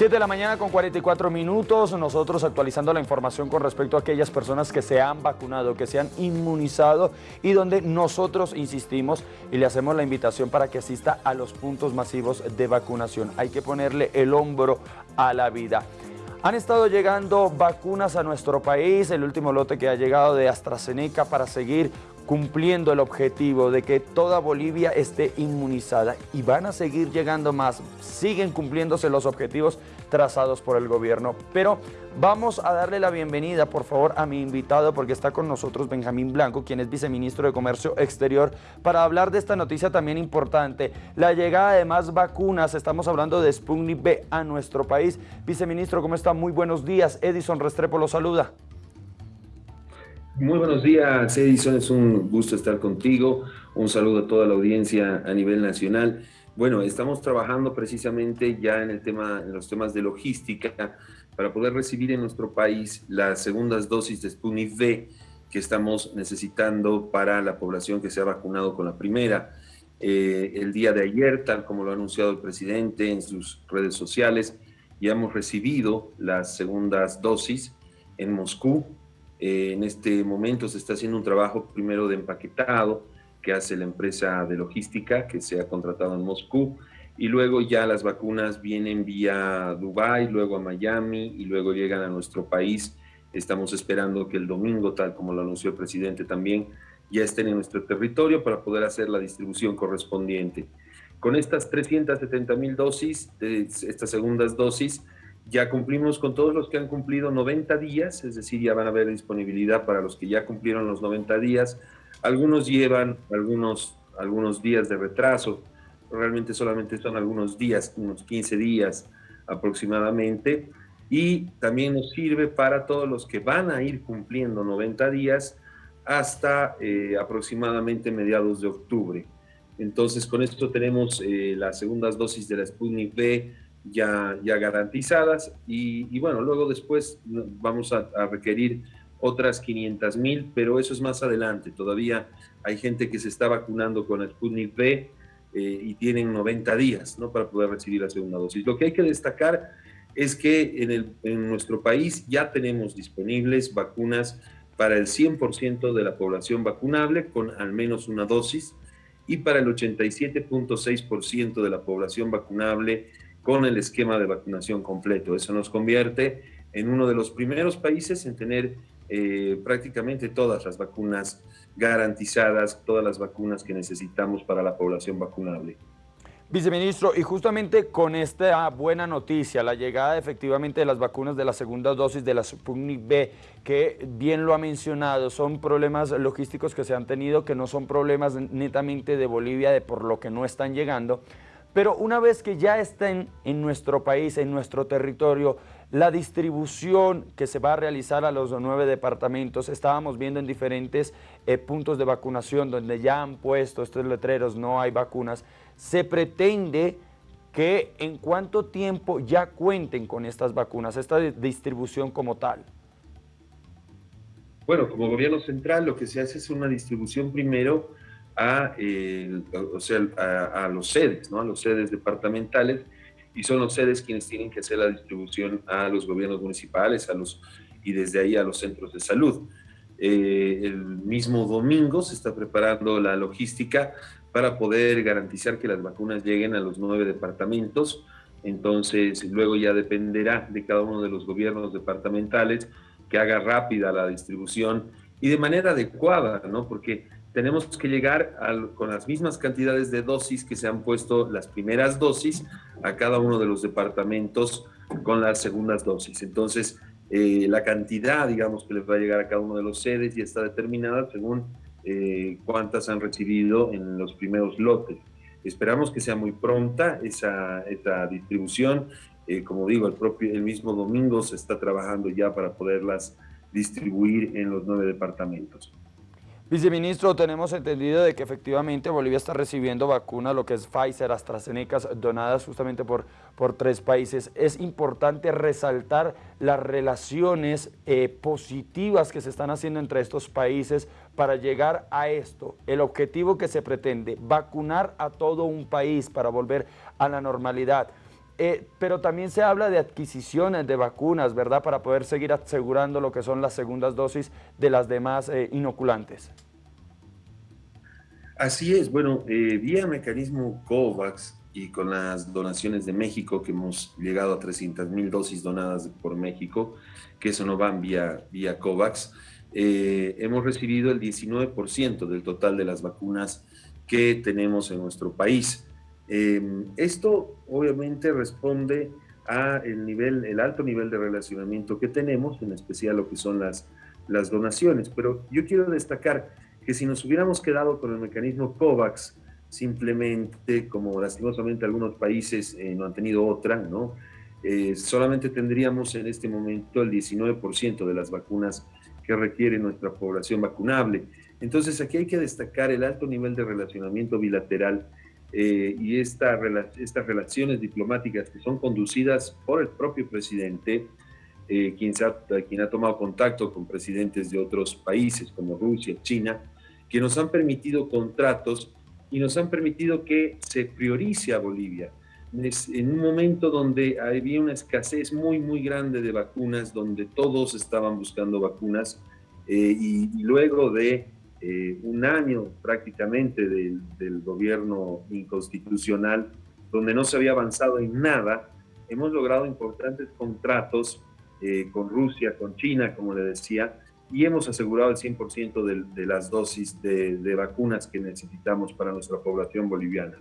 7 de la mañana con 44 minutos, nosotros actualizando la información con respecto a aquellas personas que se han vacunado, que se han inmunizado y donde nosotros insistimos y le hacemos la invitación para que asista a los puntos masivos de vacunación. Hay que ponerle el hombro a la vida. Han estado llegando vacunas a nuestro país, el último lote que ha llegado de AstraZeneca para seguir cumpliendo el objetivo de que toda Bolivia esté inmunizada y van a seguir llegando más, siguen cumpliéndose los objetivos trazados por el gobierno. Pero vamos a darle la bienvenida, por favor, a mi invitado porque está con nosotros Benjamín Blanco, quien es viceministro de Comercio Exterior, para hablar de esta noticia también importante, la llegada de más vacunas, estamos hablando de Sputnik B a nuestro país. Viceministro, ¿cómo está? Muy buenos días. Edison Restrepo lo saluda. Muy buenos días, Edison. Es un gusto estar contigo. Un saludo a toda la audiencia a nivel nacional. Bueno, estamos trabajando precisamente ya en, el tema, en los temas de logística para poder recibir en nuestro país las segundas dosis de Sputnik V que estamos necesitando para la población que se ha vacunado con la primera. Eh, el día de ayer, tal como lo ha anunciado el presidente en sus redes sociales, ya hemos recibido las segundas dosis en Moscú, eh, en este momento se está haciendo un trabajo primero de empaquetado que hace la empresa de logística que se ha contratado en Moscú y luego ya las vacunas vienen vía Dubai, luego a Miami y luego llegan a nuestro país. Estamos esperando que el domingo, tal como lo anunció el presidente también, ya estén en nuestro territorio para poder hacer la distribución correspondiente. Con estas 370 mil dosis, estas segundas dosis, ya cumplimos con todos los que han cumplido 90 días, es decir, ya van a haber disponibilidad para los que ya cumplieron los 90 días. Algunos llevan algunos, algunos días de retraso, realmente solamente son algunos días, unos 15 días aproximadamente. Y también nos sirve para todos los que van a ir cumpliendo 90 días hasta eh, aproximadamente mediados de octubre. Entonces, con esto tenemos eh, las segundas dosis de la Sputnik V, ya, ya garantizadas y, bueno, luego después vamos a, requerir otras 500 mil, pero eso es más adelante. Todavía hay gente que se está vacunando con el Sputnik V eh, y tienen 90 días ¿no? para poder recibir la segunda dosis. Lo que hay que destacar es que en, el, en nuestro país ya tenemos disponibles vacunas para el 100% de la población vacunable con al menos una dosis y para el 87.6% de la población vacunable con el esquema de vacunación completo. Eso nos convierte en uno de los primeros países en tener eh, prácticamente todas las vacunas garantizadas, todas las vacunas que necesitamos para la población vacunable. Viceministro, y justamente con esta buena noticia, la llegada efectivamente de las vacunas de la segunda dosis de la Sputnik B, que bien lo ha mencionado, son problemas logísticos que se han tenido, que no son problemas netamente de Bolivia, de por lo que no están llegando, pero una vez que ya estén en nuestro país, en nuestro territorio, la distribución que se va a realizar a los nueve departamentos, estábamos viendo en diferentes eh, puntos de vacunación donde ya han puesto estos letreros, no hay vacunas, se pretende que en cuánto tiempo ya cuenten con estas vacunas, esta distribución como tal. Bueno, como gobierno central lo que se hace es una distribución primero a, los sedes, ¿no? a los sedes departamentales, y son los sedes quienes tienen que hacer la distribución a los gobiernos municipales a los, y desde ahí a los centros de salud. Eh, el mismo domingo se está preparando la logística para poder garantizar que las vacunas lleguen a los nueve departamentos. Entonces, luego ya dependerá de cada uno de los gobiernos departamentales que haga rápida la distribución y de manera adecuada, ¿no? Porque tenemos que llegar con las mismas cantidades de dosis que se han puesto las primeras dosis a cada uno de los departamentos con las segundas dosis. Entonces, eh, la cantidad, digamos, que les va a llegar a cada uno de los sedes ya está determinada según eh, cuántas han recibido en los primeros lotes. Esperamos que sea muy pronta esa, distribución. Eh, como digo, el, propio, el mismo domingo se está trabajando ya para poderlas distribuir en los nueve departamentos. Viceministro, tenemos entendido de que efectivamente Bolivia está recibiendo vacunas, lo que es Pfizer, AstraZeneca, donadas justamente por, por tres países. Es importante resaltar las relaciones eh, positivas que se están haciendo entre estos países para llegar a esto. El objetivo que se pretende, vacunar a todo un país para volver a la normalidad. Eh, pero también se habla de adquisiciones de vacunas, ¿verdad? Para poder seguir asegurando lo que son las segundas dosis de las demás eh, inoculantes. Así es, bueno, eh, vía mecanismo COVAX y con las donaciones de México, que hemos llegado a 300 mil dosis donadas por México, que eso no van vía, vía COVAX, hemos recibido el 19% del total de las vacunas que tenemos en nuestro país. Em, esto obviamente responde a el, nivel, el alto nivel de relacionamiento que tenemos, en especial lo que son las, las donaciones. Pero yo quiero destacar que si nos hubiéramos quedado con el mecanismo COVAX, simplemente como lastimosamente algunos países eh, no han tenido otra, ¿no? Eh, solamente tendríamos en este momento el 19% de las vacunas que requiere nuestra población vacunable. Entonces aquí hay que destacar el alto nivel de relacionamiento bilateral eh, y esta, estas relaciones diplomáticas que son conducidas por el propio presidente, eh, quien, ha, quien ha tomado contacto con presidentes de otros países como Rusia, China, que nos han permitido contratos y nos han permitido que se priorice a Bolivia. En un momento donde había una escasez muy, muy grande de vacunas, donde todos estaban buscando vacunas, eh, y luego de eh, un año prácticamente del, gobierno inconstitucional, donde no se había avanzado en nada, hemos logrado importantes contratos eh, con Rusia, con China, como le decía, y hemos asegurado el 100% de, de, las dosis de, vacunas que necesitamos para nuestra población boliviana.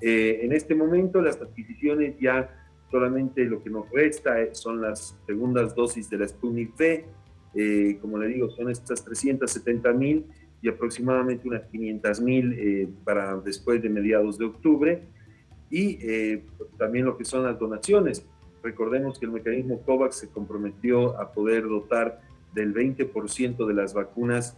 Eh, en este momento las adquisiciones ya solamente lo que nos resta son las segundas dosis de la Sputnik V, como le digo, son estas 370 mil y aproximadamente unas 500 mil eh, para después de mediados de octubre. Y eh, también lo que son las donaciones. Recordemos que el mecanismo COVAX se comprometió a poder dotar del 20% de las vacunas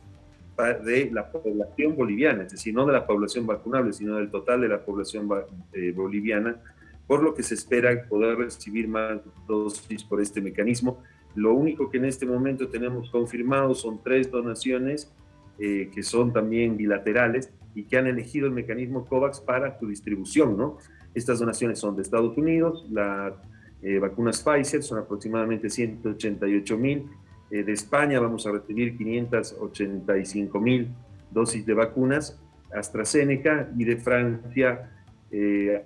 de la población boliviana, es decir, no de la población vacunable, sino del total de la población eh, boliviana, por lo que se espera poder recibir más dosis por este mecanismo. Lo único que en este momento tenemos confirmado son tres donaciones eh, que son también bilaterales y que han elegido el mecanismo COVAX para su distribución, ¿no? Estas donaciones son de Estados Unidos, las eh, vacunas Pfizer son aproximadamente 188 mil, eh, de España vamos a recibir 585 mil dosis de vacunas AstraZeneca y de Francia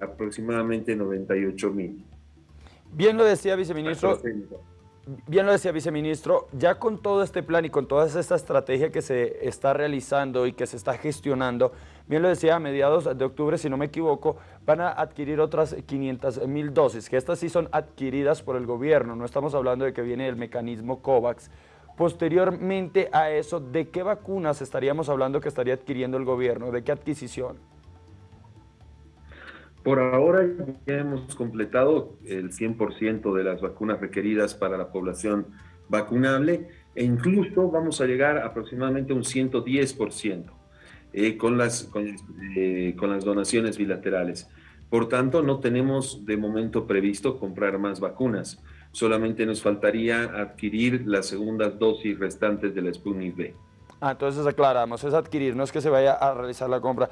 aproximadamente 98 mil. Bien lo decía, viceministro. Bien lo decía viceministro, ya con todo este plan y con toda esta estrategia que se está realizando y que se está gestionando, bien lo decía, a mediados de octubre, si no me equivoco, van a adquirir otras 500 mil dosis, que estas sí son adquiridas por el gobierno, no estamos hablando de que viene el mecanismo COVAX. Posteriormente a eso, ¿de qué vacunas estaríamos hablando que estaría adquiriendo el gobierno? ¿De qué adquisición? Por ahora ya hemos completado el 100% de las vacunas requeridas para la población vacunable e incluso vamos a llegar aproximadamente a un 110% eh, con, las, eh, con las donaciones bilaterales. Por tanto, no tenemos de momento previsto comprar más vacunas. Solamente nos faltaría adquirir las segundas dosis restantes de la Sputnik V. Ah, entonces aclaramos, es adquirir, no es que se vaya a realizar la compra.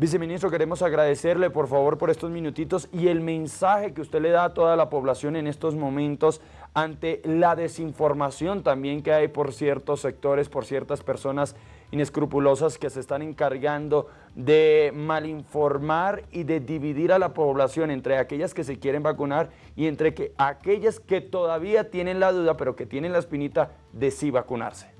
Viceministro, queremos agradecerle por favor por estos minutitos y el mensaje que usted le da a toda la población en estos momentos ante la desinformación también que hay por ciertos sectores, por ciertas personas inescrupulosas que se están encargando de malinformar y de dividir a la población entre aquellas que se quieren vacunar y entre que, aquellas que todavía tienen la duda, pero que tienen la espinita de sí vacunarse.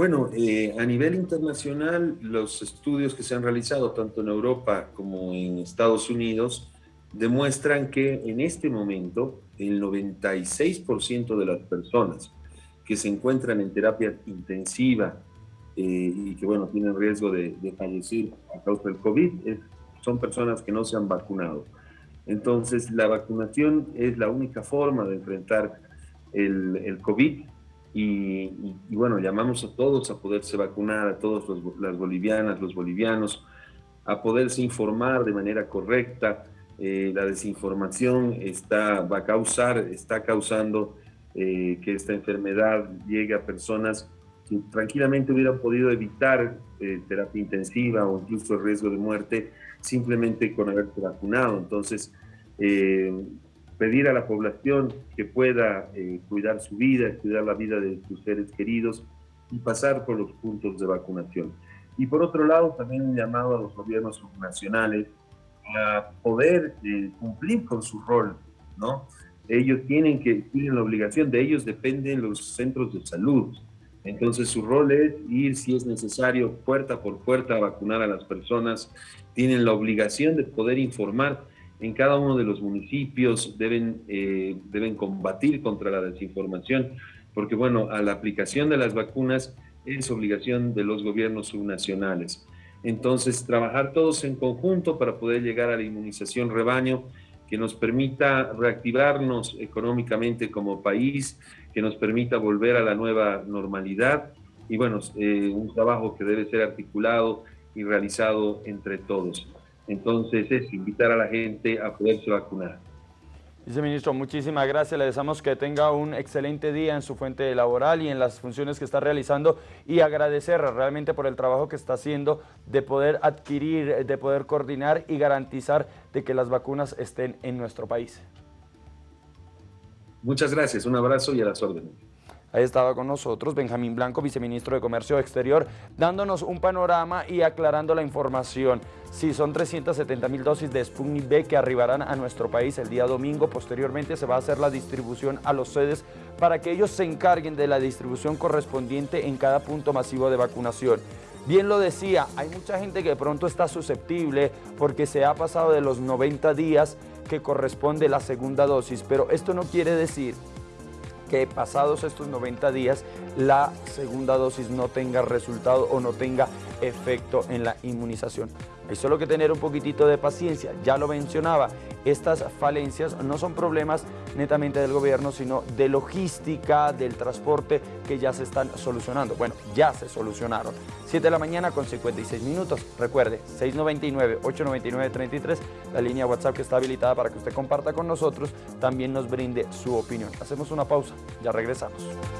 Bueno, eh, a nivel internacional, los estudios que se han realizado tanto en Europa como en Estados Unidos demuestran que en este momento el 96% de las personas que se encuentran en terapia intensiva eh, y que, bueno, tienen riesgo de, fallecer a causa del COVID son personas que no se han vacunado. Entonces, la vacunación es la única forma de enfrentar el COVID y, bueno, llamamos a todos a poderse vacunar, a todas las bolivianas, los bolivianos, a poderse informar de manera correcta. Eh, la desinformación está, va a causar, está causando eh, que esta enfermedad llegue a personas que tranquilamente hubieran podido evitar eh, terapia intensiva o incluso el riesgo de muerte simplemente con haberse vacunado. Entonces, pedir a la población que pueda cuidar su vida, cuidar la vida de sus seres queridos y pasar por los puntos de vacunación. Y por otro lado, también un llamado a los gobiernos nacionales a poder cumplir con su rol, ¿no? Ellos tienen que, tienen la obligación, de ellos dependen los centros de salud, entonces su rol es ir, si es necesario, puerta por puerta a vacunar a las personas. Tienen la obligación de poder informar en cada uno de los municipios, deben, eh, deben combatir contra la desinformación, porque bueno, a la aplicación de las vacunas es obligación de los gobiernos subnacionales. Entonces, trabajar todos en conjunto para poder llegar a la inmunización rebaño que nos permita reactivarnos económicamente como país, que nos permita volver a la nueva normalidad y bueno, eh, un trabajo que debe ser articulado y realizado entre todos. Entonces es invitar a la gente a poderse vacunar. Viceministro, muchísimas gracias. Le deseamos que tenga un excelente día en su fuente laboral y en las funciones que está realizando y agradecer realmente por el trabajo que está haciendo de poder adquirir, de poder coordinar y garantizar de que las vacunas estén en nuestro país. Muchas gracias, un abrazo y a las órdenes. Ahí estaba con nosotros Benjamín Blanco, viceministro de Comercio Exterior, dándonos un panorama y aclarando la información. Sí, son 370 mil dosis de Sputnik B que arribarán a nuestro país el día domingo. Posteriormente se va a hacer la distribución a los sedes para que ellos se encarguen de la distribución correspondiente en cada punto masivo de vacunación. Bien lo decía, hay mucha gente que de pronto está susceptible porque se ha pasado de los 90 días que corresponde la segunda dosis, pero esto no quiere decir que pasados estos 90 días la segunda dosis no tenga resultado o no tenga efecto en la inmunización. Hay solo que tener un poquitito de paciencia, ya lo mencionaba, estas falencias no son problemas netamente del gobierno, sino de logística, del transporte que ya se están solucionando. Bueno, ya se solucionaron. 7 de la mañana con 56 minutos. Recuerde, 699-899-33, la línea WhatsApp que está habilitada para que usted comparta con nosotros, también nos brinde su opinión. Hacemos una pausa, ya regresamos.